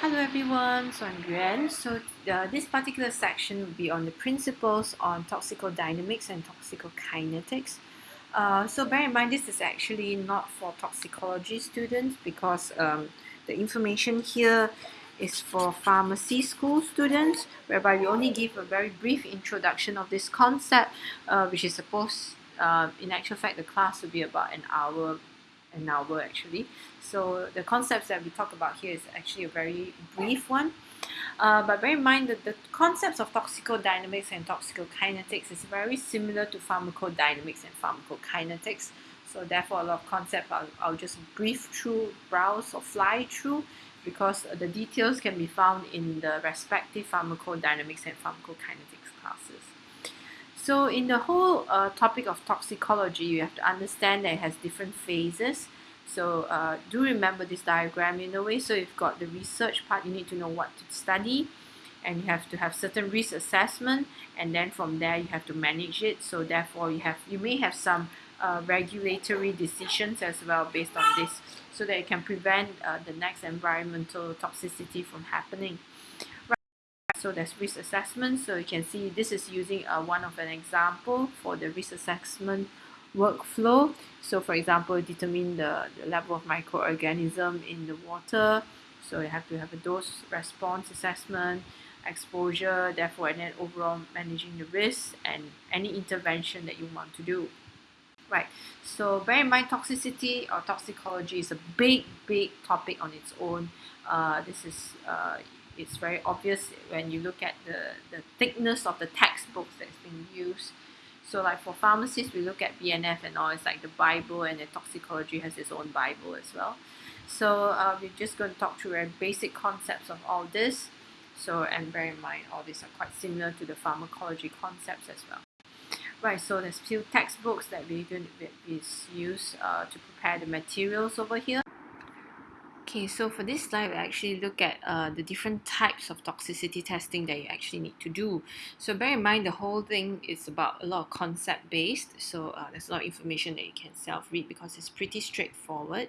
Hello everyone, so I'm Yuan. So uh, this particular section will be on the principles on toxicodynamics and toxicokinetics. Uh, so bear in mind this is actually not for toxicology students because um, the information here is for pharmacy school students whereby we only give a very brief introduction of this concept uh, which is supposed, uh, in actual fact the class will be about an hour an hour actually. So the concepts that we talk about here is actually a very brief one. Uh, but bear in mind that the concepts of toxicodynamics and toxicokinetics is very similar to pharmacodynamics and pharmacokinetics. So therefore a lot of concepts I'll, I'll just brief through, browse or fly through because the details can be found in the respective pharmacodynamics and pharmacokinetics classes. So in the whole uh, topic of toxicology, you have to understand that it has different phases. So uh, do remember this diagram in a way. So you've got the research part, you need to know what to study and you have to have certain risk assessment and then from there you have to manage it. So therefore you have you may have some uh, regulatory decisions as well based on this so that it can prevent uh, the next environmental toxicity from happening. So there's risk assessment. So you can see this is using uh, one of an example for the risk assessment workflow. So for example, determine the, the level of microorganism in the water. So you have to have a dose response assessment, exposure, therefore, and then overall managing the risk and any intervention that you want to do. Right, so bear in mind toxicity or toxicology is a big, big topic on its own. Uh, this is uh, it's very obvious when you look at the, the thickness of the textbooks that's being used. So like for pharmacists, we look at BNF and all, it's like the Bible and the toxicology has its own Bible as well. So uh, we're just going to talk through very basic concepts of all this. So, and bear in mind, all these are quite similar to the pharmacology concepts as well. Right, so there's few textbooks that we're going to use uh, to prepare the materials over here. Okay, so for this slide, we actually look at uh, the different types of toxicity testing that you actually need to do. So bear in mind the whole thing is about a lot of concept based. So uh, there's a lot of information that you can self-read because it's pretty straightforward.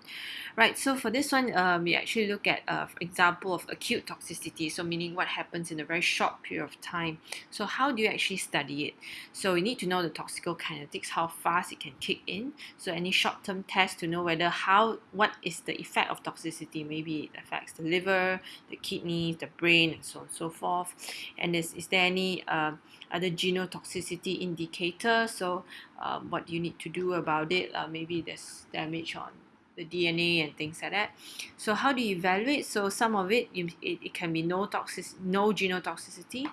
Right, so for this one, um, we actually look at uh, example of acute toxicity. So meaning what happens in a very short period of time. So how do you actually study it? So you need to know the toxicokinetics, how fast it can kick in. So any short-term test to know whether how, what is the effect of toxicity Maybe it affects the liver, the kidneys, the brain, and so on and so forth. And is, is there any uh, other genotoxicity indicator? So um, what do you need to do about it? Uh, maybe there's damage on the DNA and things like that. So how do you evaluate? So some of it, it, it can be no toxic, no genotoxicity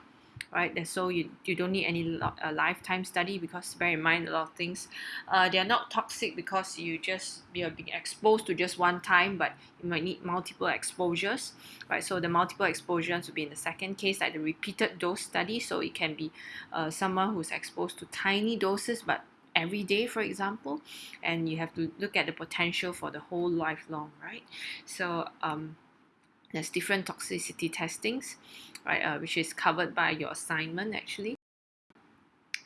right? And so you, you don't need any uh, lifetime study because bear in mind a lot of things, uh, they are not toxic because you just you're being exposed to just one time, but you might need multiple exposures, right? So the multiple exposures will be in the second case, like the repeated dose study. So it can be uh, someone who's exposed to tiny doses, but every day for example and you have to look at the potential for the whole lifelong right so um, there's different toxicity testings, right, uh, which is covered by your assignment actually.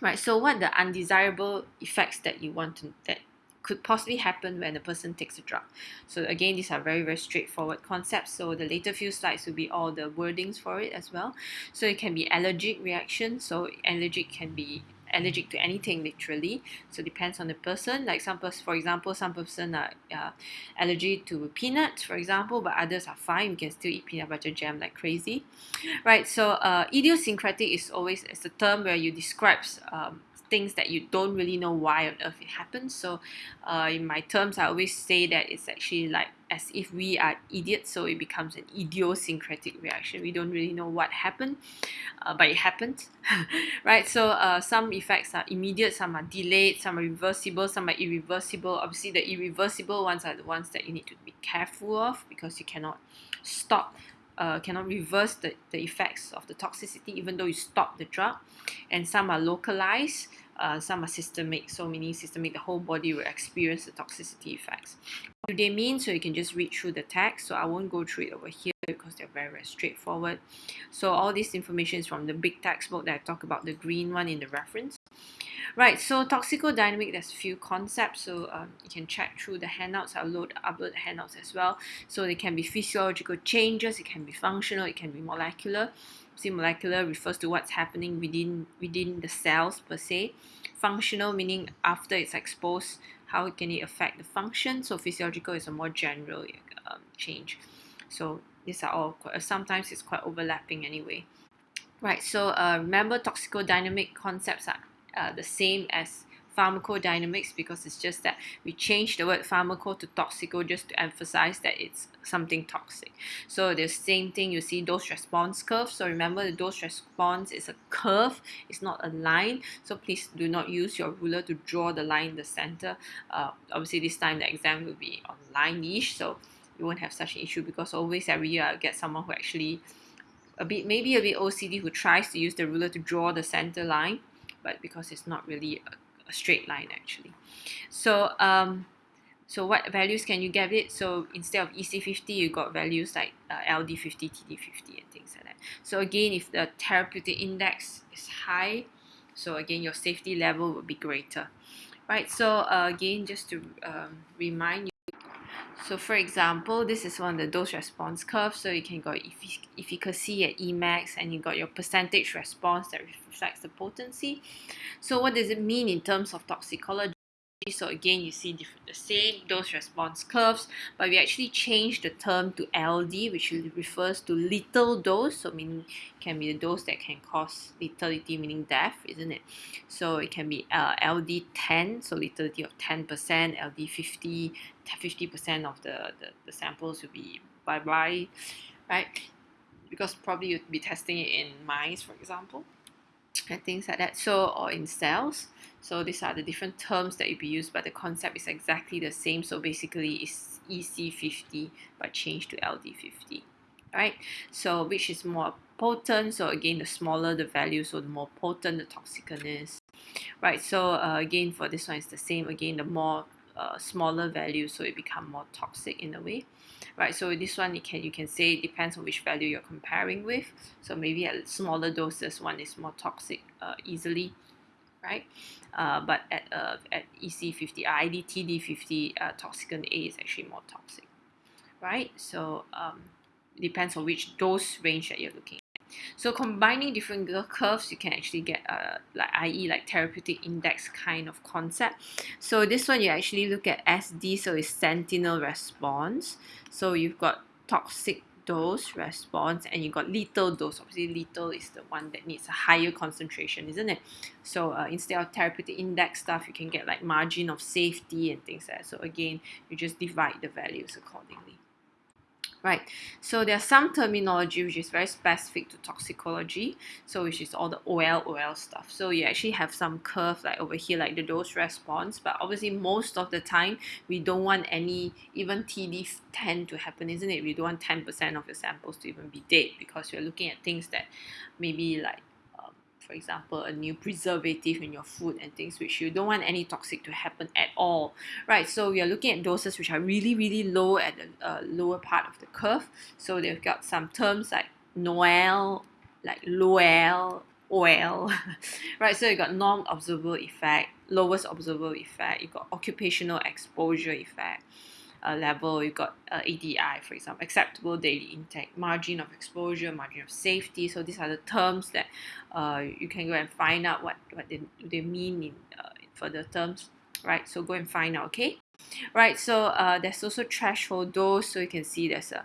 Right, so what the undesirable effects that you want to, that could possibly happen when a person takes a drug. So again, these are very, very straightforward concepts. So the later few slides will be all the wordings for it as well. So it can be allergic reaction. So allergic can be allergic to anything literally. So depends on the person. Like some person for example some person are uh, allergic to peanuts for example but others are fine. You can still eat peanut butter jam like crazy. Right so uh, idiosyncratic is always it's a term where you describes um, things that you don't really know why on earth it happens. So uh, in my terms, I always say that it's actually like as if we are idiots, so it becomes an idiosyncratic reaction. We don't really know what happened, uh, but it happened, right? So uh, some effects are immediate, some are delayed, some are reversible, some are irreversible. Obviously, the irreversible ones are the ones that you need to be careful of because you cannot stop uh, cannot reverse the, the effects of the toxicity even though you stop the drug and some are localized uh, some are systemic so meaning systemic the whole body will experience the toxicity effects what do they mean so you can just read through the text so I won't go through it over here because they're very very straightforward so all this information is from the big textbook that I talk about the green one in the reference Right, so toxicodynamic, there's a few concepts, so um, you can check through the handouts, I'll load, upload handouts as well. So they can be physiological changes, it can be functional, it can be molecular. Molecular refers to what's happening within within the cells per se. Functional meaning after it's exposed, how can it affect the function? So physiological is a more general um, change. So these are all sometimes it's quite overlapping anyway. Right. So uh, remember, toxicodynamic concepts are uh, the same as pharmacodynamics because it's just that we change the word pharmaco to toxico just to emphasize that it's something toxic. So the same thing you see dose response curve. So remember the dose response is a curve, it's not a line. So please do not use your ruler to draw the line in the center. Uh, obviously this time the exam will be on line-ish, so you won't have such an issue because always every year I get someone who actually a bit maybe a bit OCD who tries to use the ruler to draw the center line but because it's not really a, a straight line actually. So um, so what values can you get it? So instead of EC50, you got values like uh, LD50, TD50 and things like that. So again, if the therapeutic index is high, so again, your safety level will be greater. Right, so uh, again, just to um, remind you, so for example, this is one of the dose response curves. So you can got efficacy at Emax and you got your percentage response that reflects the potency. So what does it mean in terms of toxicology? So again, you see the same dose response curves, but we actually changed the term to LD, which refers to little dose. So meaning can be the dose that can cause lethality, meaning death, isn't it? So it can be uh, LD 10, so lethality of 10%, LD 50, 50% of the, the, the samples will be bye-bye, right? Because probably you'd be testing it in mice, for example and things like that. So, or in cells. So these are the different terms that you be used, but the concept is exactly the same. So basically, it's EC50 but changed to LD50. Right. So which is more potent? So again, the smaller the value, so the more potent the toxicness. Right. So uh, again, for this one, it's the same. Again, the more uh, smaller value, so it become more toxic in a way right? So this one, you can you can say it depends on which value you're comparing with. So maybe at smaller doses, one is more toxic uh, easily, right? Uh, but at uh, at EC50, IDTD50, uh, toxicant A is actually more toxic, right? So um, depends on which dose range that you're looking so combining different curves, you can actually get a like i.e. like therapeutic index kind of concept. So this one you actually look at SD, so it's sentinel response. So you've got toxic dose response and you got lethal dose obviously lethal is the one that needs a higher concentration isn't it so uh, instead of therapeutic index stuff you can get like margin of safety and things like that so again you just divide the values accordingly right? So there's some terminology which is very specific to toxicology, so which is all the OL, OL stuff. So you actually have some curve like over here, like the dose response, but obviously most of the time we don't want any even TD10 to happen, isn't it? We don't want 10% of your samples to even be dead because we're looking at things that maybe like for example, a new preservative in your food and things which you don't want any toxic to happen at all, right? So we are looking at doses which are really, really low at the uh, lower part of the curve. So they've got some terms like Noel, like Lowell, OL, right? So you got non-observable effect, lowest observable effect, you got occupational exposure effect, uh, level, you've got uh, ADI, for example, acceptable daily intake, margin of exposure, margin of safety. So these are the terms that uh, you can go and find out what, what they, they mean in, uh, for the terms, right? So go and find out, okay? Right, so uh, there's also threshold dose. So you can see there's a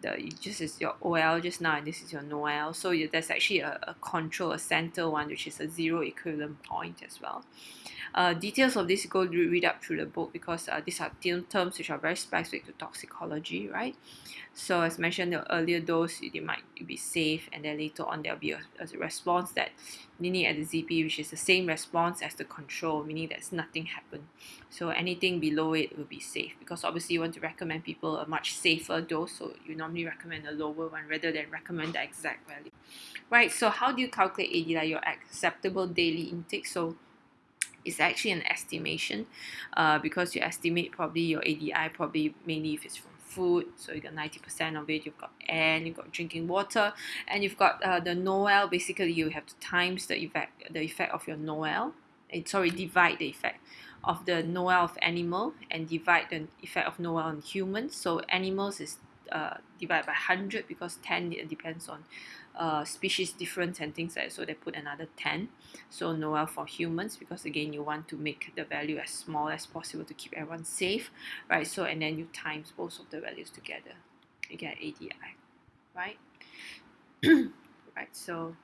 the just is your OL just now and this is your NOEL. So you, there's actually a, a control, a center one, which is a zero equivalent point as well. Uh, details of this go read up through the book because uh, these are terms which are very specific to toxicology, right? So as mentioned the earlier dose, they might be safe and then later on there'll be a, a response that meaning at the ZP which is the same response as the control, meaning that's nothing happened. So anything below it will be safe because obviously you want to recommend people a much safer dose so you normally recommend a lower one rather than recommend the exact value. Right, so how do you calculate ADI, your acceptable daily intake? So it's actually an estimation uh, because you estimate probably your ADI probably mainly if it's from food. So you got 90% of it you've got air you've got drinking water and you've got uh, the NOEL. Basically you have to times the effect the effect of your NOEL. Eh, sorry, divide the effect of the NOEL of animal and divide the effect of NOEL on humans. So animals is uh, divided by 100 because 10 depends on uh, species difference and things like that. So they put another 10. So NOEL for humans because again you want to make the value as small as possible to keep everyone safe, right? So and then you times both of the values together. You get ADI, right? right, so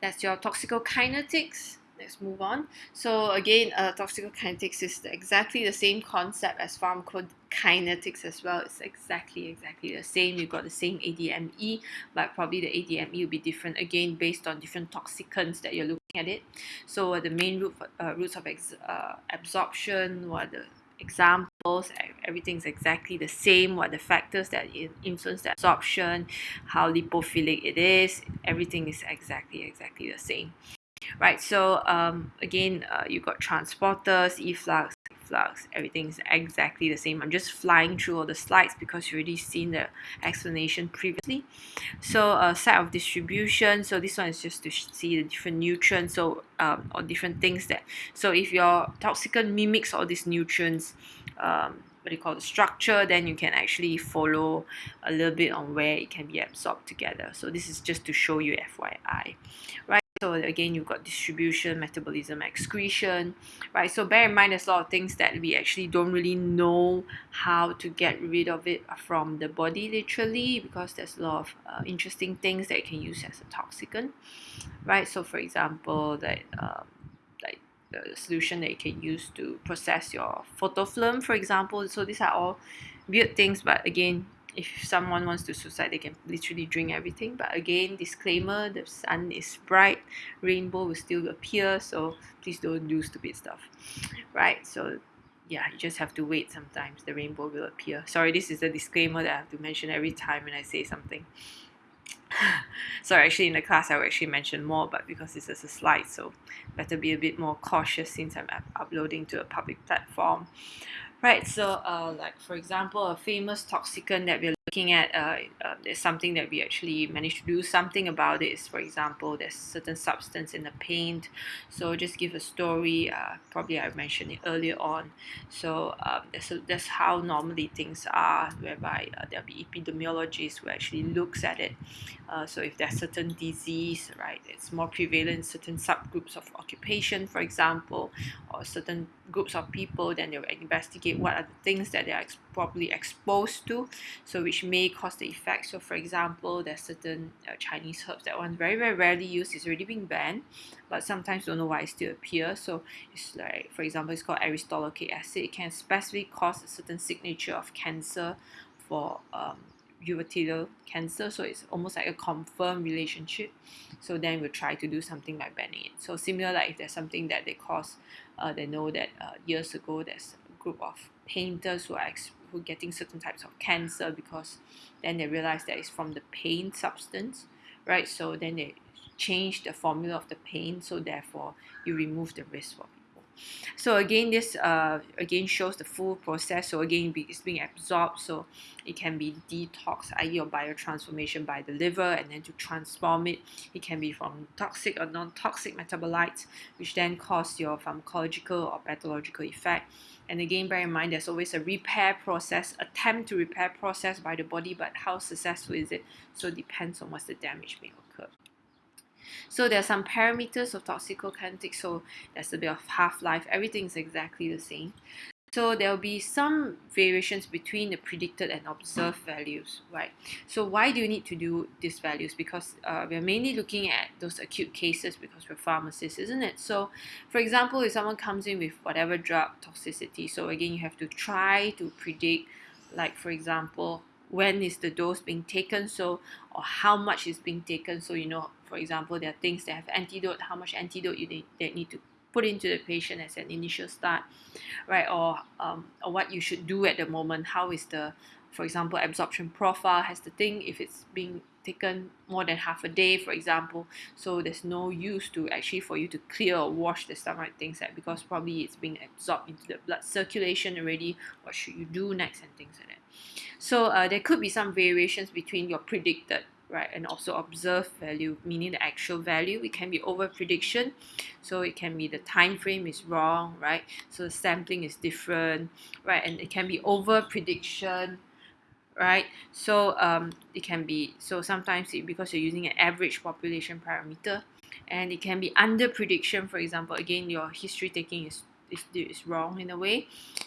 that's your toxicokinetics let's move on. So again, uh, toxicokinetics is exactly the same concept as pharmacokinetics as well. It's exactly, exactly the same. You've got the same ADME, but probably the ADME will be different again based on different toxicants that you're looking at it. So uh, the main root, uh, roots of uh, absorption, what the examples everything's exactly the same what the factors that influence the absorption how lipophilic it is everything is exactly exactly the same right? So um, again, uh, you got transporters, efflux, flux, everything's exactly the same. I'm just flying through all the slides because you already seen the explanation previously. So a uh, set of distribution. So this one is just to see the different nutrients. So um, or different things that. So if your toxicant mimics all these nutrients. Um, what you call the structure then you can actually follow a little bit on where it can be absorbed together so this is just to show you FYI right so again, you've got distribution, metabolism, excretion, right? So bear in mind there's a lot of things that we actually don't really know how to get rid of it from the body literally because there's a lot of uh, interesting things that you can use as a toxicant, right? So for example, that um, like the solution that you can use to process your photofilm, for example. So these are all weird things, but again, if someone wants to suicide they can literally drink everything. But again disclaimer the sun is bright rainbow will still appear so please don't do stupid stuff. Right so yeah you just have to wait sometimes the rainbow will appear. Sorry this is a disclaimer that I have to mention every time when I say something. So actually in the class I will actually mention more but because this is a slide so better be a bit more cautious since I'm uploading to a public platform right so uh, like for example a famous toxicant that we're looking at uh, uh, there's something that we actually managed to do. Something about it is for example there's certain substance in the paint. So just give a story uh, probably I mentioned it earlier on. So um, that's, a, that's how normally things are whereby uh, there'll be epidemiologists who actually looks at it. Uh, so if there's certain disease right it's more prevalent in certain subgroups of occupation for example or certain groups of people then they'll investigate what are the things that they are ex- probably exposed to. So which may cause the effect so for example there's certain uh, chinese herbs that one very very rarely used it's already been banned but sometimes don't know why it still appears so it's like for example it's called aristolochic acid. It can specifically cause a certain signature of cancer for um, urothelial cancer. So it's almost like a confirmed relationship. So then we'll try to do something like banning it. So similar like if there's something that they cause uh, they know that uh, years ago there's a group of painters who are who getting certain types of cancer because then they realize that it's from the pain substance right? So then they change the formula of the pain, so therefore you remove the risk for so again, this uh, again shows the full process. So again, it's being absorbed. So it can be detox, i.e. or biotransformation by the liver, and then to transform it, it can be from toxic or non-toxic metabolites, which then cause your pharmacological or pathological effect. And again, bear in mind, there's always a repair process, attempt to repair process by the body, but how successful is it? So it depends on what's the damage being. So there are some parameters of toxicokinetics. So there's a bit of half-life. Everything is exactly the same. So there will be some variations between the predicted and observed values, right? So why do you need to do these values? Because uh, we're mainly looking at those acute cases because we're pharmacists, isn't it? So for example, if someone comes in with whatever drug toxicity, so again, you have to try to predict, like for example, when is the dose being taken so or how much is being taken. So you know for example there are things that have antidote how much antidote you need, that need to put into the patient as an initial start right? Or um, or what you should do at the moment. How is the for example absorption profile? Has the thing if it's being taken more than half a day for example so there's no use to actually for you to clear or wash the stomach things like because probably it's being absorbed into the blood circulation already what should you do next and things like that so uh, there could be some variations between your predicted right? And also observed value, meaning the actual value. It can be over prediction, so it can be the time frame is wrong, right? So the sampling is different, right? And it can be over prediction, right? So um, it can be so sometimes it, because you're using an average population parameter, and it can be under prediction. For example, again, your history taking is is, is wrong in a way,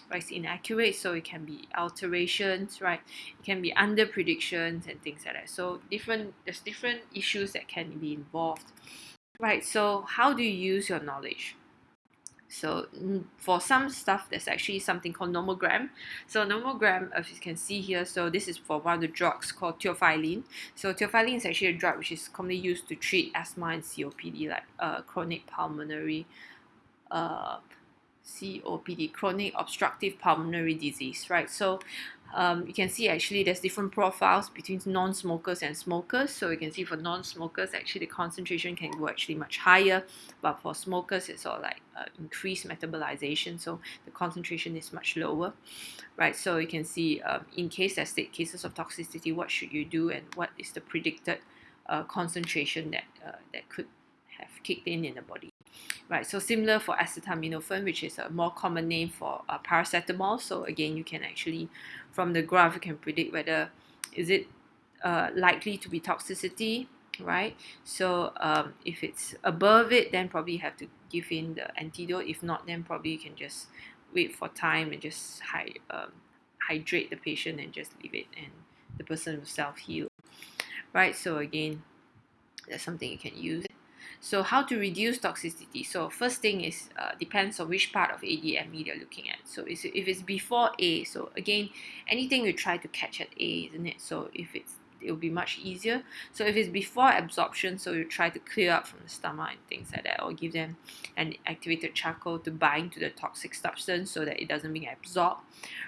right? It's inaccurate, so it can be alterations, right? It can be under predictions and things like that. So different there's different issues that can be involved, right? So how do you use your knowledge? So mm, for some stuff, there's actually something called nomogram. So nomogram, as you can see here, so this is for one of the drugs called theophylline. So theophylline is actually a drug which is commonly used to treat asthma and COPD, like uh, chronic pulmonary uh, COPD, chronic obstructive pulmonary disease, right? So um, you can see actually there's different profiles between non-smokers and smokers. So you can see for non-smokers, actually the concentration can go actually much higher, but for smokers, it's all like uh, increased metabolization, so the concentration is much lower, right? So you can see um, in case there's cases of toxicity, what should you do and what is the predicted uh, concentration that uh, that could have kicked in in the body right? So similar for acetaminophen, which is a more common name for uh, paracetamol. So again, you can actually, from the graph, you can predict whether is it uh, likely to be toxicity, right? So um, if it's above it, then probably have to give in the antidote. If not, then probably you can just wait for time and just hy- um, hydrate the patient and just leave it, and the person will self heal, right? So again, that's something you can use. So how to reduce toxicity? So first thing is uh, depends on which part of ADME you're looking at. So if it's before A, so again, anything you try to catch at A, isn't it? So if it's it will be much easier. So if it's before absorption, so you try to clear up from the stomach and things like that, or give them an activated charcoal to bind to the toxic substance so that it doesn't being absorbed,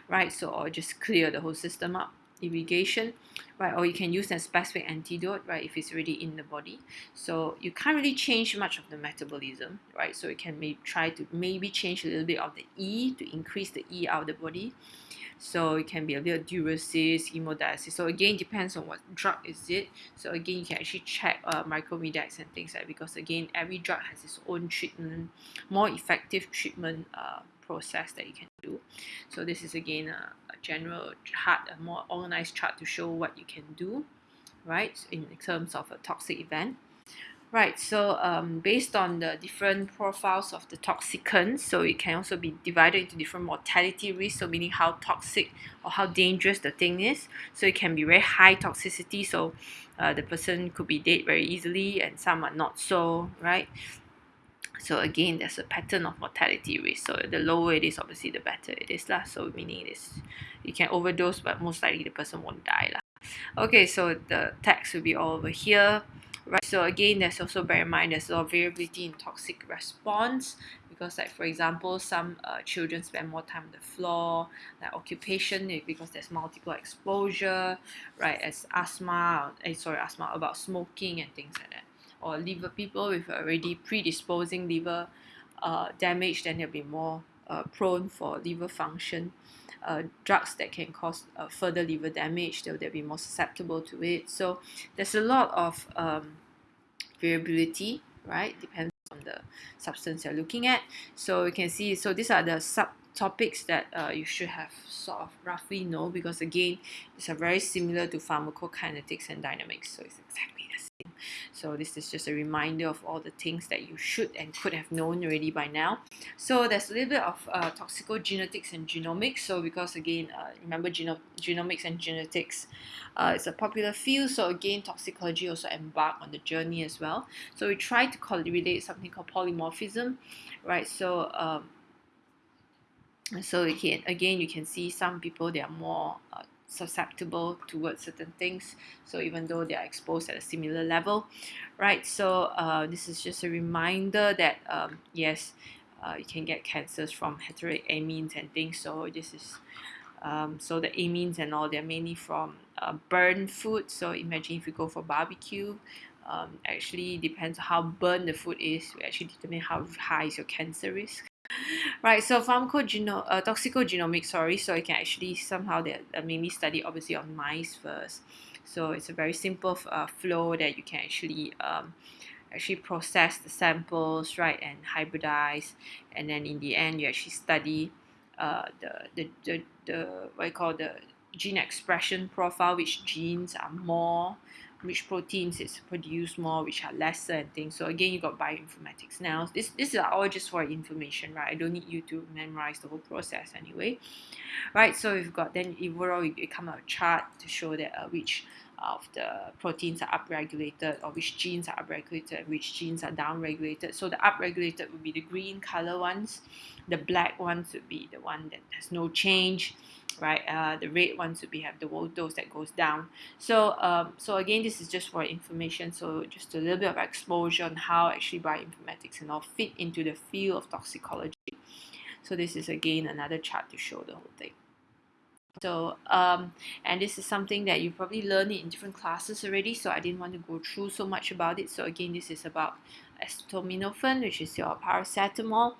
right? So or just clear the whole system up irrigation, right? Or you can use a specific antidote, right? If it's already in the body. So you can't really change much of the metabolism, right? So you can maybe try to maybe change a little bit of the E to increase the E out of the body. So it can be a little diuresis, hemodialysis. So again, depends on what drug is it. So again, you can actually check uh, and things like that because again, every drug has its own treatment, more effective treatment uh, process that you can do. So this is again a, a general chart, a more organized chart to show what you can do, right, in terms of a toxic event. Right, so um, based on the different profiles of the toxicants, so it can also be divided into different mortality risks, so meaning how toxic or how dangerous the thing is. So it can be very high toxicity, so uh, the person could be dead very easily, and some are not so, right? So again, there's a pattern of mortality risk. So the lower it is, obviously, the better it is lah. So meaning it is, you can overdose, but most likely the person won't die lah. Okay, so the text will be all over here. Right. So again, there's also bear in mind there's a lot of variability in toxic response because like for example some uh, children spend more time on the floor like occupation eh, because there's multiple exposure right as asthma uh, sorry asthma about smoking and things like that or liver people with already predisposing liver uh, damage, then they'll be more uh, prone for liver function. Uh, drugs that can cause uh, further liver damage, they'll, they'll be more susceptible to it. So there's a lot of um, variability, right? Depends on the substance you're looking at. So you can see, so these are the subtopics that uh, you should have sort of roughly know because again, it's very similar to pharmacokinetics and dynamics. So it's exactly so this is just a reminder of all the things that you should and could have known already by now. So there's a little bit of uh, toxicogenetics and genomics. So because again, uh, remember geno genomics and genetics uh, is a popular field. So again, toxicology also embark on the journey as well. So we try to relate something called polymorphism, right? So um, so again, again, you can see some people they are more uh, susceptible towards certain things. So even though they are exposed at a similar level right? So uh, this is just a reminder that um, yes uh, you can get cancers from heteroic amines and things. So this is um, so the amines and all they're mainly from uh, food. So imagine if you go for barbecue um, actually depends how burnt the food is. We actually determine how high is your cancer risk right so pharmacogeno uh, toxicogenomics sorry so you can actually somehow they uh, mainly study obviously on mice first. So it's a very simple uh, flow that you can actually um, actually process the samples, right, and hybridize, and then in the end you actually study uh, the, the, the, the what you call the gene expression profile, which genes are more which proteins is produced more, which are lesser and things. So again, you got bioinformatics. Now, this this is all just for information, right? I don't need you to memorize the whole process anyway, right? So you've got then overall you come out a chart to show that uh, which of the proteins are upregulated or which genes are upregulated and which genes are downregulated. So the upregulated would be the green color ones, the black ones would be the one that has no change, right? Uh, the red ones would be have the dose that goes down. So um, so again, this is just for information. So just a little bit of exposure on how actually bioinformatics and all fit into the field of toxicology. So this is again another chart to show the whole thing. So, um, and this is something that you probably learned in different classes already, so I didn't want to go through so much about it. So again, this is about acetaminophen, which is your paracetamol.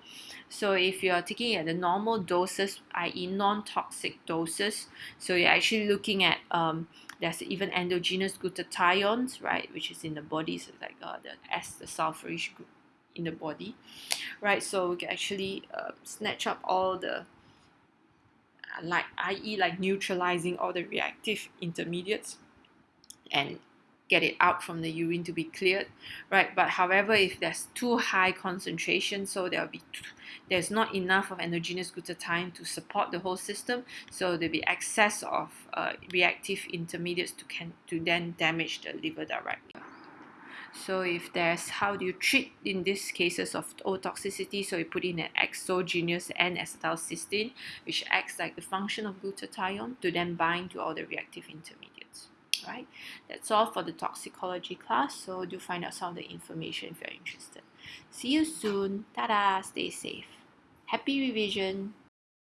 So if you're taking it at the normal doses, i.e. non-toxic doses, so you're actually looking at, um, there's even endogenous glutathione, right, which is in the body, so like uh, the S, the sulfurish group in the body, right? So we can actually uh, snatch up all the like i.e. like neutralizing all the reactive intermediates and get it out from the urine to be cleared right? But however if there's too high concentration so there'll be there's not enough of endogenous glutathione to support the whole system so there'll be excess of uh, reactive intermediates to can to then damage the liver directly. So if there's how do you treat in these cases of otoxicity, so you put in an exogenous N-acetylcysteine, which acts like the function of glutathione to then bind to all the reactive intermediates. Right, that's all for the toxicology class. So do find out some of the information if you're interested. See you soon. Ta-da! Stay safe. Happy revision.